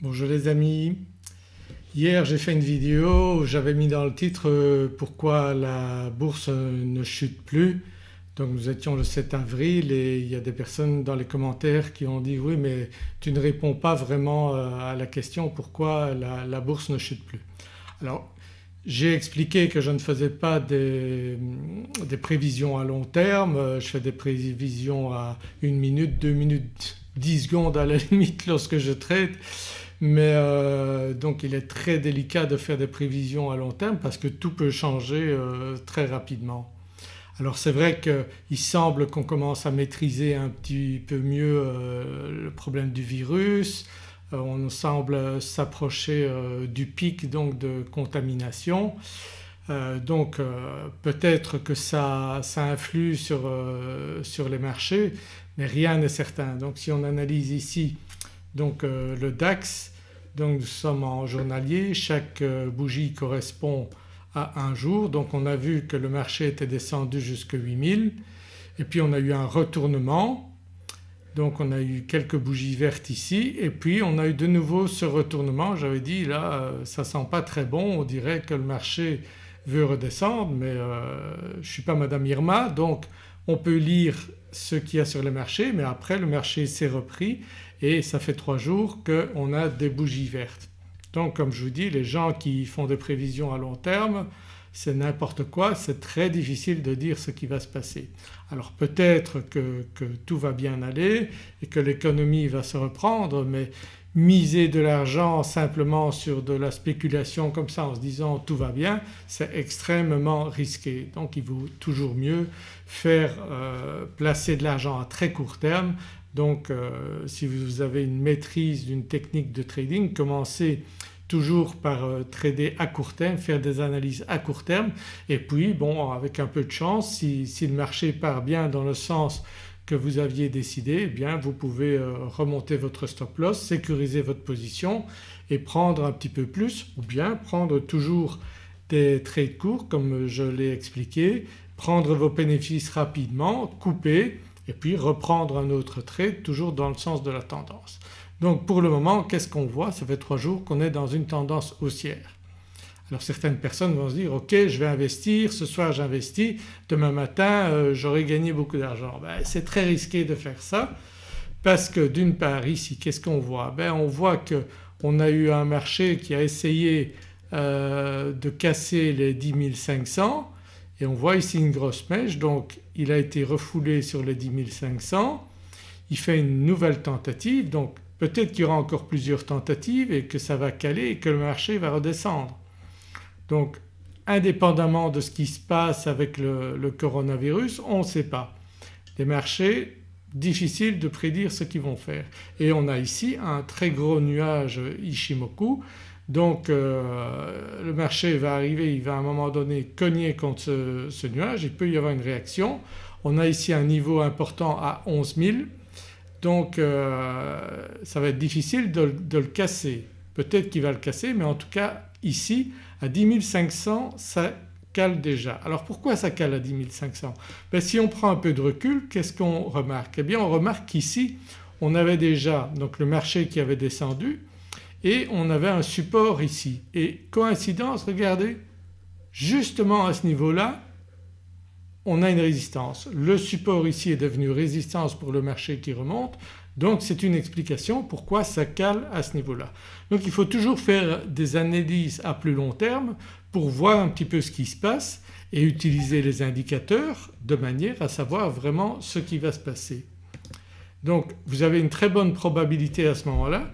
Bonjour les amis. Hier j'ai fait une vidéo où j'avais mis dans le titre euh, pourquoi la bourse ne chute plus. Donc nous étions le 7 avril et il y a des personnes dans les commentaires qui ont dit oui mais tu ne réponds pas vraiment euh, à la question pourquoi la, bourse ne chute plus. Alors j'ai expliqué que je ne faisais pas des, des, prévisions à long terme, je fais des prévisions à une minute, deux minutes, dix secondes à la limite lorsque je traite mais euh, donc il est très délicat de faire des prévisions à long terme parce que tout peut changer euh, très rapidement. Alors c'est vrai qu'il semble qu'on commence à maîtriser un petit peu mieux euh, le problème du virus, on semble s'approcher du pic donc de contamination. donc peut-être que ça, ça influe sur, sur, les marchés mais rien n'est certain. Donc si on analyse ici donc le DAX donc nous sommes en journalier, chaque euh, bougie correspond à un jour. Donc on a vu que le marché était descendu jusqu'à 8000 et puis on a eu un retournement. Donc on a eu quelques bougies vertes ici. Et puis on a eu de nouveau ce retournement. J'avais dit là euh, ça sent pas très bon, on dirait que le marché veut redescendre. Mais euh, je ne suis pas Madame Irma. Donc on peut lire ce qu'il y a sur le marché mais après le marché s'est repris et ça fait trois jours qu'on a des bougies vertes. Donc comme je vous dis les gens qui font des prévisions à long terme c'est n'importe quoi, c'est très difficile de dire ce qui va se passer. Alors peut-être que, que, tout va bien aller et que l'économie va se reprendre mais miser de l'argent simplement sur de la spéculation comme ça en se disant tout va bien c'est extrêmement risqué. Donc il vaut toujours mieux faire euh, placer de l'argent à très court terme. Donc euh, si vous avez une maîtrise d'une technique de trading commencez toujours par euh, trader à court terme, faire des analyses à court terme. Et puis bon avec un peu de chance si, si le marché part bien dans le sens que vous aviez décidé eh bien vous pouvez remonter votre stop loss, sécuriser votre position et prendre un petit peu plus ou bien prendre toujours des trades courts comme je l'ai expliqué, prendre vos bénéfices rapidement, couper et puis reprendre un autre trade toujours dans le sens de la tendance. Donc pour le moment qu'est-ce qu'on voit? Ça fait trois jours qu'on est dans une tendance haussière. Alors certaines personnes vont se dire ok je vais investir, ce soir j'investis, demain matin euh, j'aurai gagné beaucoup d'argent. Ben, c'est très risqué de faire ça parce que d'une part ici qu'est-ce qu'on voit? Ben, On voit qu'on a eu un marché qui a essayé euh, de casser les 10 500 et on voit ici une grosse mèche donc il a été refoulé sur les 10 500, il fait une nouvelle tentative donc peut-être qu'il y aura encore plusieurs tentatives et que ça va caler et que le marché va redescendre. Donc indépendamment de ce qui se passe avec le, coronavirus on ne sait pas. Les marchés difficile de prédire ce qu'ils vont faire et on a ici un très gros nuage Ishimoku donc euh, le marché va arriver, il va à un moment donné cogner contre ce, nuage, il peut y avoir une réaction. On a ici un niveau important à 11 000 donc euh, ça va être difficile de, le casser. Peut-être qu'il va le casser mais en tout cas ici à 10 500 ça cale déjà. Alors pourquoi ça cale à 10 500 ben, Si on prend un peu de recul qu'est-ce qu'on remarque? Eh bien on remarque qu'ici on avait déjà donc le marché qui avait descendu et on avait un support ici et coïncidence regardez justement à ce niveau-là on a une résistance. Le support ici est devenu résistance pour le marché qui remonte donc c'est une explication pourquoi ça cale à ce niveau-là. Donc il faut toujours faire des analyses à plus long terme pour voir un petit peu ce qui se passe et utiliser les indicateurs de manière à savoir vraiment ce qui va se passer. Donc vous avez une très bonne probabilité à ce moment-là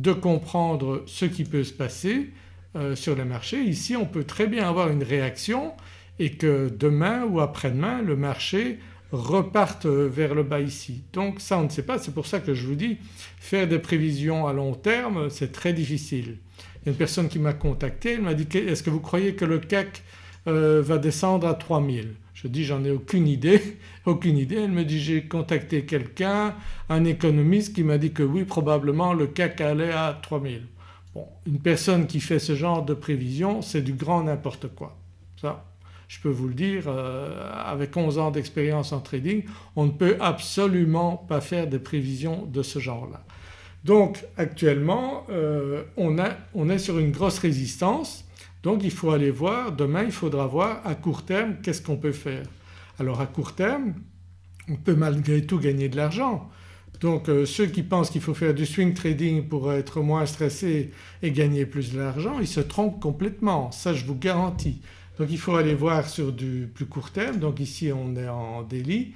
de comprendre ce qui peut se passer euh, sur le marché. Ici on peut très bien avoir une réaction et que demain ou après-demain le marché reparte vers le bas ici. Donc ça on ne sait pas c'est pour ça que je vous dis faire des prévisions à long terme c'est très difficile. Il y a une personne qui m'a contacté, elle m'a dit est-ce que vous croyez que le CAC euh, va descendre à 3000 je dis j'en ai aucune idée, aucune idée. Elle me dit j'ai contacté quelqu'un, un économiste qui m'a dit que oui probablement le CAC allait à 3000. Bon une personne qui fait ce genre de prévision c'est du grand n'importe quoi. Ça je peux vous le dire euh, avec 11 ans d'expérience en trading on ne peut absolument pas faire des prévisions de ce genre-là. Donc actuellement euh, on, on est sur une grosse résistance donc il faut aller voir, demain il faudra voir à court terme qu'est-ce qu'on peut faire. Alors à court terme on peut malgré tout gagner de l'argent. Donc euh, ceux qui pensent qu'il faut faire du swing trading pour être moins stressé et gagner plus d'argent ils se trompent complètement, ça je vous garantis. Donc il faut aller voir sur du plus court terme, donc ici on est en daily.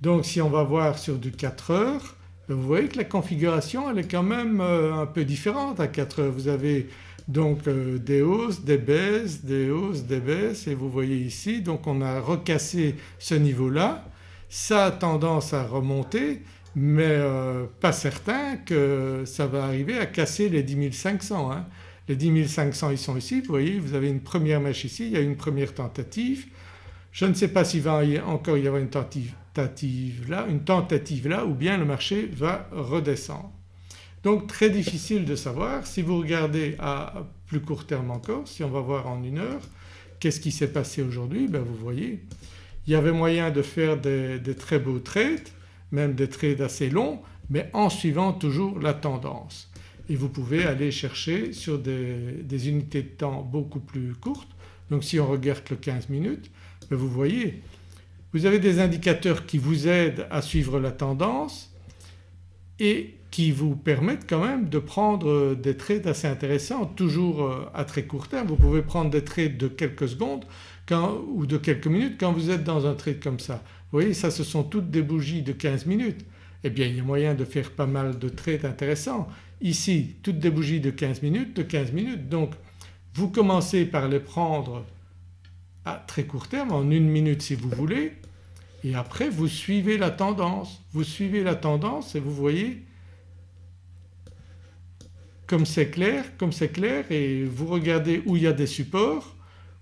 Donc si on va voir sur du 4 heures vous voyez que la configuration elle est quand même euh, un peu différente à 4 heures. Vous avez donc euh, des hausses, des baisses, des hausses, des baisses et vous voyez ici donc on a recassé ce niveau-là. Ça a tendance à remonter mais euh, pas certain que ça va arriver à casser les 10 500. Hein. Les 10 500 ils sont ici, vous voyez vous avez une première mèche ici, il y a une première tentative. Je ne sais pas s'il va encore y avoir une tentative là, une tentative là ou bien le marché va redescendre. Donc très difficile de savoir. Si vous regardez à plus court terme encore, si on va voir en une heure, qu'est-ce qui s'est passé aujourd'hui ben Vous voyez il y avait moyen de faire des, très beaux trades, même des trades assez longs mais en suivant toujours la tendance. Et vous pouvez aller chercher sur des, unités de temps beaucoup plus courtes. Donc si on regarde le 15 minutes, ben vous voyez vous avez des indicateurs qui vous aident à suivre la tendance et qui vous permettent quand même de prendre des trades assez intéressants toujours euh, à très court terme. Vous pouvez prendre des trades de quelques secondes ou de quelques minutes quand vous êtes dans un trade comme ça. Vous voyez ça ce sont toutes des bougies de 15 minutes. Eh bien il y a moyen de faire pas mal de trades intéressants. Ici toutes des bougies de 15 minutes, de 15 minutes donc vous commencez par les prendre à très court terme en une minute si vous voulez et après vous suivez la tendance. Vous suivez la tendance et vous voyez comme c'est clair, comme c'est clair et vous regardez où il y a des supports,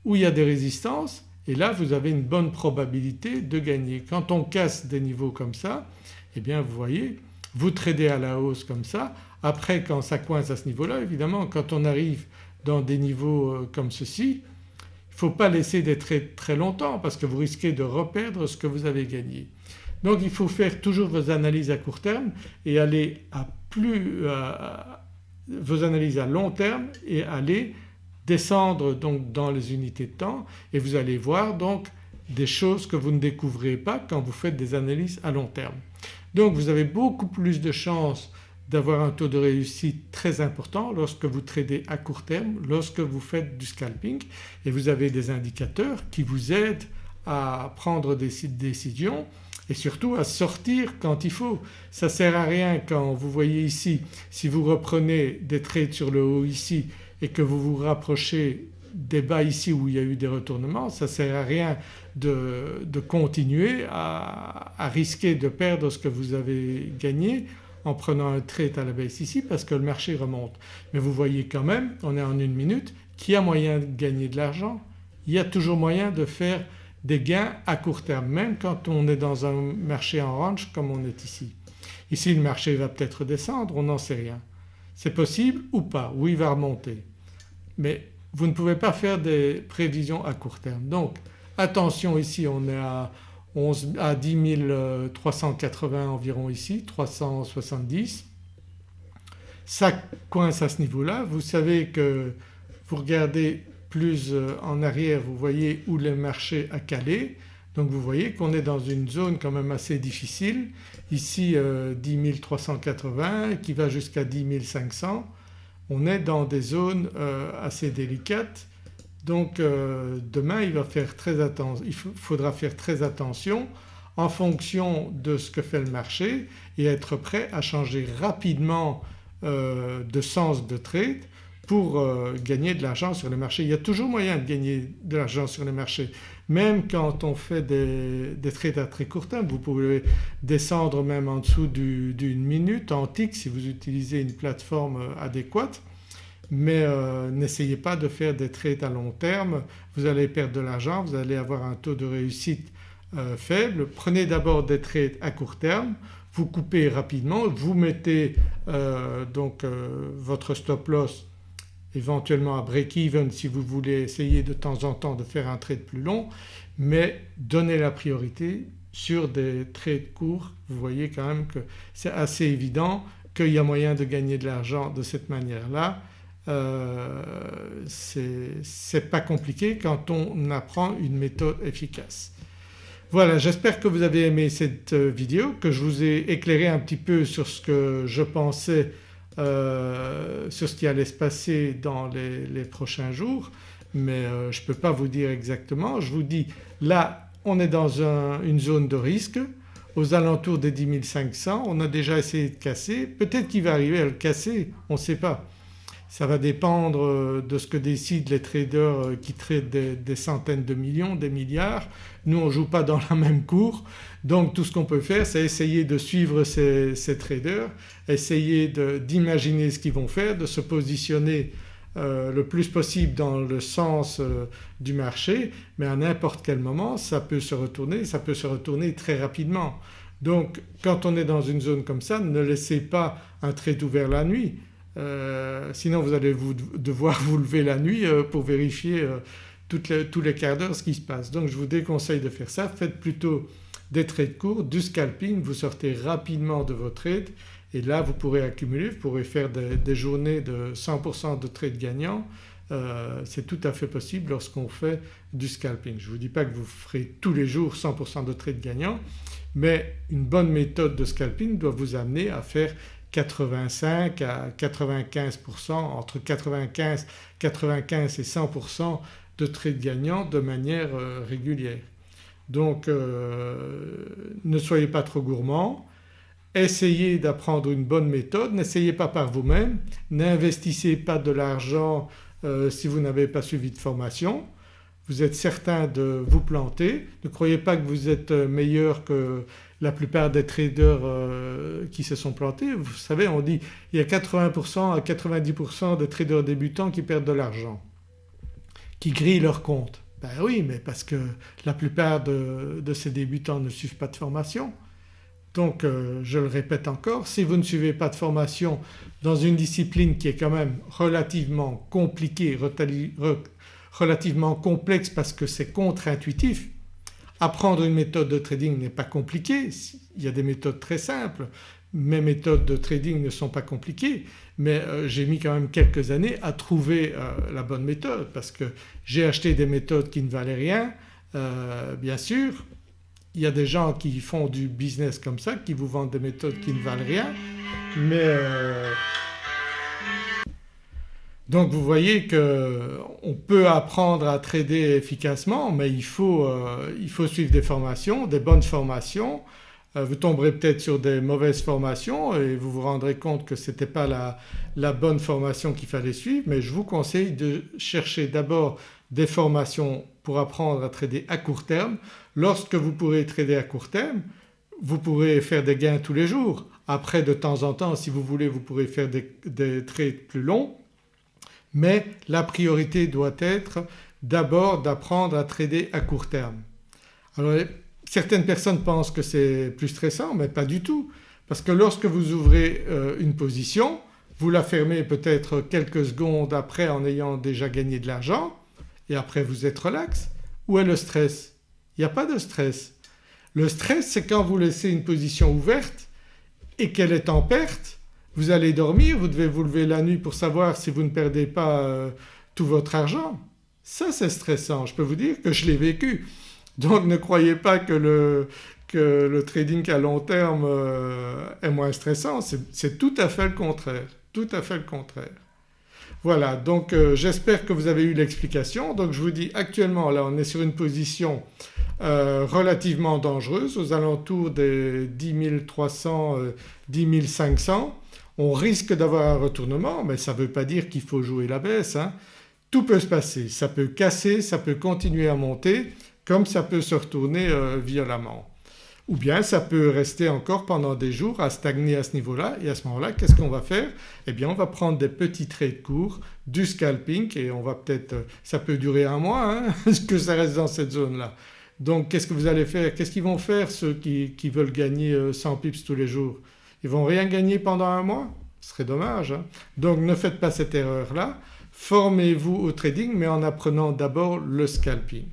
où il y a des résistances et là vous avez une bonne probabilité de gagner. Quand on casse des niveaux comme ça eh bien vous voyez vous tradez à la hausse comme ça. Après quand ça coince à ce niveau-là évidemment quand on arrive dans des niveaux euh, comme ceci il ne faut pas laisser des trades très longtemps parce que vous risquez de reperdre ce que vous avez gagné. Donc il faut faire toujours vos analyses à court terme et aller à plus vos analyses à long terme et aller descendre donc dans les unités de temps et vous allez voir donc des choses que vous ne découvrez pas quand vous faites des analyses à long terme. Donc vous avez beaucoup plus de chances d'avoir un taux de réussite très important lorsque vous tradez à court terme, lorsque vous faites du scalping et vous avez des indicateurs qui vous aident à prendre des décisions et surtout à sortir quand il faut. Ça ne sert à rien quand vous voyez ici si vous reprenez des trades sur le haut ici et que vous vous rapprochez des bas ici où il y a eu des retournements, ça ne sert à rien de, continuer à, à, risquer de perdre ce que vous avez gagné en prenant un trade à la baisse ici parce que le marché remonte. Mais vous voyez quand même, on est en une minute, qu'il y a moyen de gagner de l'argent. Il y a toujours moyen de faire des gains à court terme même quand on est dans un marché en range comme on est ici. Ici le marché va peut-être descendre, on n'en sait rien. C'est possible ou pas, ou il va remonter. Mais vous ne pouvez pas faire des prévisions à court terme. Donc attention ici on est à, à 10 380 environ ici, 370. Ça coince à ce niveau-là. Vous savez que vous regardez plus euh, en arrière vous voyez où le marché a calé donc vous voyez qu'on est dans une zone quand même assez difficile. Ici 10 380 qui va jusqu'à 10 500. On est dans des zones euh, assez délicates donc euh, demain il, il faudra faire très attention en fonction de ce que fait le marché et être prêt à changer rapidement euh, de sens de trade pour euh, gagner de l'argent sur le marché. Il y a toujours moyen de gagner de l'argent sur le marché même quand on fait des, trades à très court terme. Vous pouvez descendre même en dessous d'une minute en tick si vous utilisez une plateforme adéquate mais euh, n'essayez pas de faire des trades à long terme, vous allez perdre de l'argent, vous allez avoir un taux de réussite euh, faible. Prenez d'abord des trades à court terme, vous coupez rapidement, vous mettez euh, donc votre stop loss éventuellement à break-even si vous voulez essayer de temps en temps de faire un trade plus long mais donnez la priorité sur des trades courts. Vous voyez quand même que c'est assez évident qu'il y a moyen de gagner de l'argent de cette manière-là euh, c'est pas compliqué quand on apprend une méthode efficace. Voilà j'espère que vous avez aimé cette euh, vidéo, que je vous ai éclairé un petit peu sur ce que je pensais euh, sur ce qui allait se passer dans les, prochains jours mais euh, je ne peux pas vous dire exactement. Je vous dis là on est dans une zone de risque aux alentours des 10 500, on a déjà essayé de casser, peut-être qu'il va arriver à le casser, on ne sait pas. Ça va dépendre euh, de ce que décident les traders euh, qui traitent des, centaines de millions, des milliards. Nous on ne joue pas dans la même cour donc tout ce qu'on peut faire c'est essayer de suivre ces, traders, essayer d'imaginer ce qu'ils vont faire, de se positionner euh, le plus possible dans le sens du marché mais à n'importe quel moment ça peut se retourner, ça peut se retourner très rapidement. Donc quand on est dans une zone comme ça ne laissez pas un trade ouvert la nuit sinon vous allez devoir vous lever la nuit euh, pour vérifier euh, tous les quarts d'heure ce qui se passe. Donc je vous déconseille de faire ça, faites plutôt des trades courts, du scalping, vous sortez rapidement de vos trades et là vous pourrez accumuler, vous pourrez faire des, journées de 100% de trades gagnants. c'est tout à fait possible lorsqu'on fait du scalping. Je ne vous dis pas que vous ferez tous les jours 100% de trades gagnants mais une bonne méthode de scalping doit vous amener à faire 85 à 95% entre 95, 95 et 100% de trades gagnants de manière euh, régulière. Donc euh, ne soyez pas trop gourmand, essayez d'apprendre une bonne méthode, n'essayez pas par vous-même, n'investissez pas de l'argent euh, si vous n'avez pas suivi de formation. Vous êtes certain de vous planter, ne croyez pas que vous êtes meilleur que la plupart des traders euh, qui se sont plantés. Vous savez on dit il y a 80% à 90% de traders débutants qui perdent de l'argent, qui grillent leur compte. Ben oui mais parce que la plupart de, ces débutants ne suivent pas de formation. Donc euh, je le répète encore, si vous ne suivez pas de formation dans une discipline qui est quand même relativement compliquée, relativement complexe parce que c'est contre-intuitif Apprendre une méthode de trading n'est pas compliqué, il y a des méthodes très simples. Mes méthodes de trading ne sont pas compliquées mais euh, j'ai mis quand même quelques années à trouver euh, la bonne méthode parce que j'ai acheté des méthodes qui ne valaient rien euh, bien sûr. Il y a des gens qui font du business comme ça, qui vous vendent des méthodes qui ne valent rien mais donc vous voyez qu'on peut apprendre à trader efficacement mais il faut, euh, il faut suivre des formations, des bonnes formations. Euh, vous tomberez peut-être sur des mauvaises formations et vous vous rendrez compte que ce n'était pas la, la, bonne formation qu'il fallait suivre mais je vous conseille de chercher d'abord des formations pour apprendre à trader à court terme. Lorsque vous pourrez trader à court terme vous pourrez faire des gains tous les jours. Après de temps en temps si vous voulez vous pourrez faire des, des trades plus longs mais la priorité doit être d'abord d'apprendre à trader à court terme. Alors certaines personnes pensent que c'est plus stressant mais pas du tout parce que lorsque vous ouvrez euh, une position vous la fermez peut-être quelques secondes après en ayant déjà gagné de l'argent et après vous êtes relax. Où est le stress? Il n'y a pas de stress. Le stress c'est quand vous laissez une position ouverte et qu'elle est en perte vous allez dormir, vous devez vous lever la nuit pour savoir si vous ne perdez pas euh, tout votre argent. Ça c'est stressant, je peux vous dire que je l'ai vécu. Donc ne croyez pas que le, que le trading à long terme euh, est moins stressant, c'est tout à fait le contraire, tout à fait le contraire. Voilà donc euh, j'espère que vous avez eu l'explication. Donc je vous dis actuellement là on est sur une position relativement dangereuse aux alentours des 10 300, 10 500 on risque d'avoir un retournement mais ça ne veut pas dire qu'il faut jouer la baisse. Hein. Tout peut se passer, ça peut casser, ça peut continuer à monter comme ça peut se retourner euh, violemment. Ou bien ça peut rester encore pendant des jours à stagner à ce niveau-là et à ce moment-là qu'est-ce qu'on va faire? Eh bien on va prendre des petits trades courts, du scalping et on va peut-être… ça peut durer un mois hein, que ça reste dans cette zone-là. Donc qu'est-ce que vous allez faire? Qu'est-ce qu'ils vont faire ceux qui, qui veulent gagner 100 euh, pips tous les jours? Ils vont rien gagner pendant un mois Ce serait dommage. Hein. Donc ne faites pas cette erreur-là. Formez-vous au trading mais en apprenant d'abord le scalping.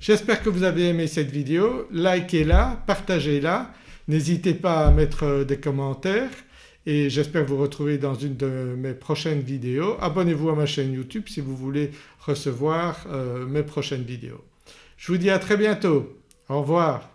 J'espère que vous avez aimé cette vidéo, likez-la, partagez-la, n'hésitez pas à mettre des commentaires et j'espère vous retrouver dans une de mes prochaines vidéos. Abonnez-vous à ma chaîne YouTube si vous voulez recevoir euh, mes prochaines vidéos. Je vous dis à très bientôt. Au revoir.